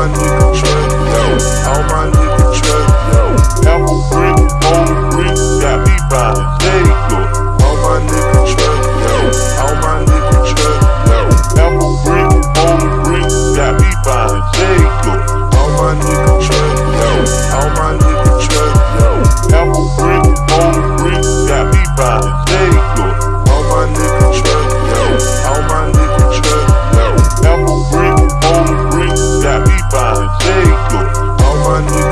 my niggas trap, yo. All my niggas trap, yo. Apple brick, motor brick, got me buying Lego. Jacob. All my niggas.